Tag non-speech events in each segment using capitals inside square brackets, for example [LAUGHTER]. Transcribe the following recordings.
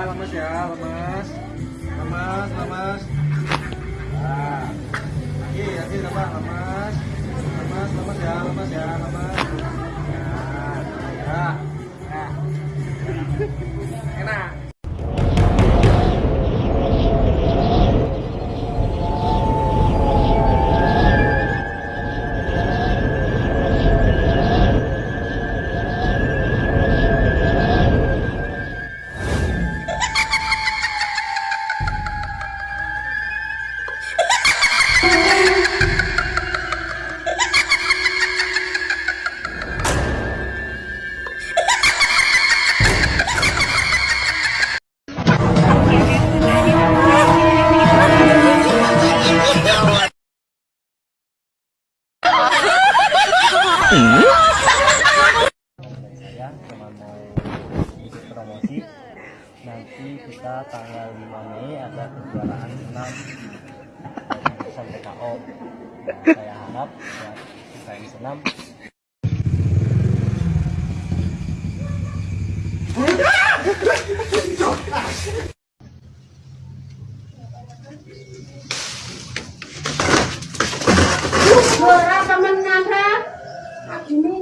lemes ya lemes tanggal 5 Mei ada kejuaraan 6 pesan PKO saya harap ya, yang senam Ora temenan, Pak. Adine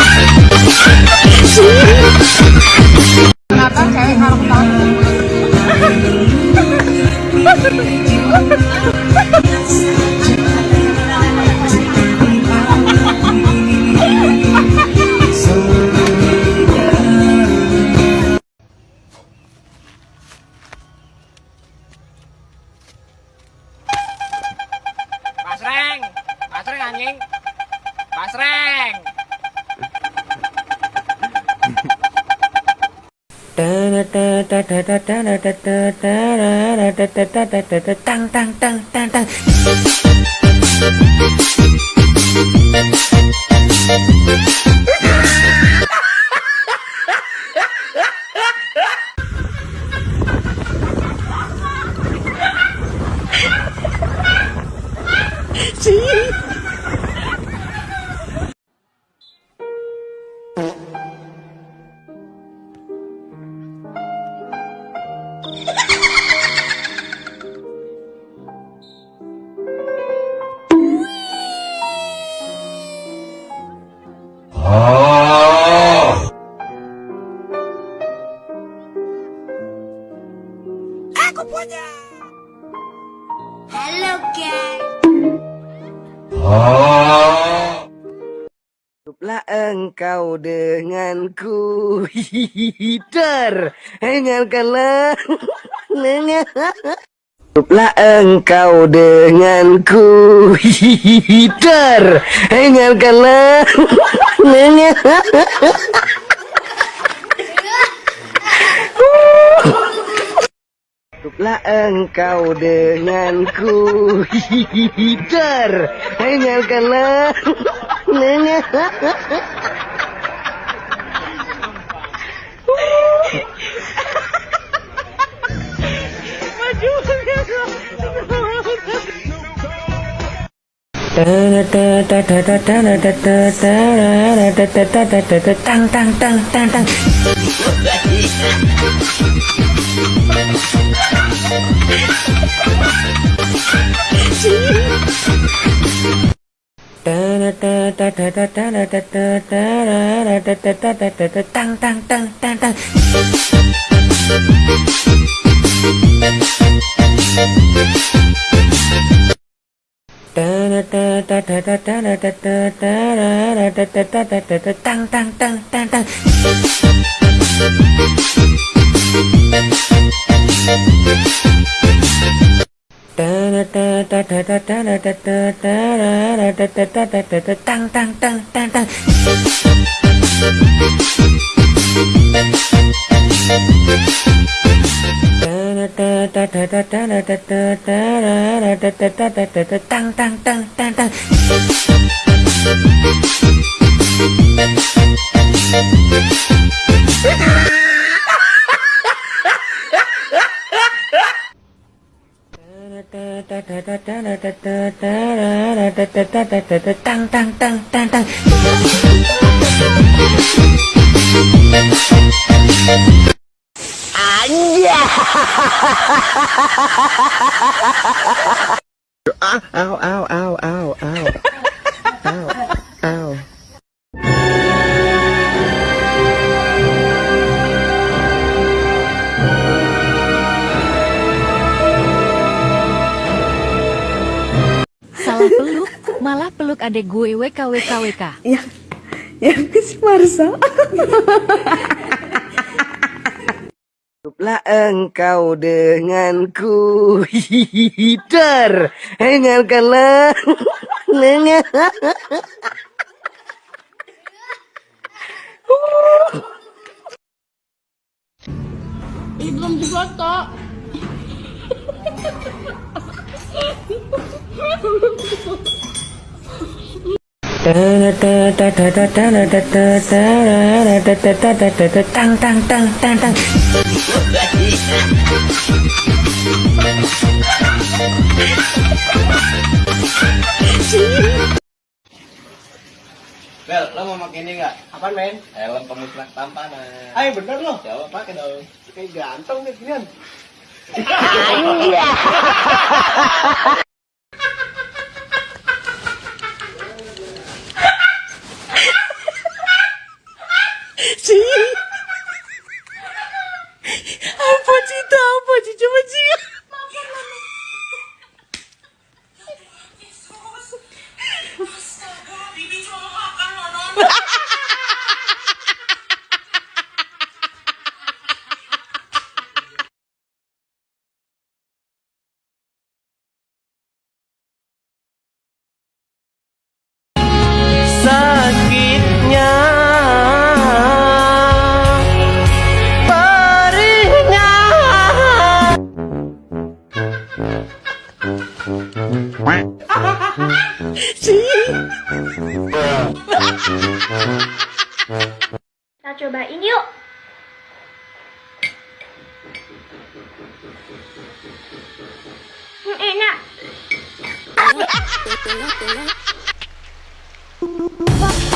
Basreng. tang tang tang tang tang Mm-hmm. Denganku Hider Dengarkanlah. Hiduplah engkau denganku. Hider Dengarkanlah. Hiduplah engkau denganku. Hider Dengarkanlah tang tang tang tang tang tang tăng tăng tăng tăng tăng tăng tăng tăng tăng tăng tăng tăng tăng tăng tăng tang. Tang tang tang tang tang. Ow, ow, ow. Salah peluk, malah peluk adek gue WKWKWK. Ya, ya si Marsa. Hiduplah engkau denganku Nengal Ih, belum difoto. Tang tang tang tang tang. Bel, lo mau pakai ini nggak? Apaan men? Helm pemusnah tampanan. Ayo bener lo. Jawab pakai dong. Kayak ganteng nih ginian. Sim. Ay, pochito, pochito, pochito. Ha ha ha! Kita cobain yuk. Hmm, enak. [LAUGHS]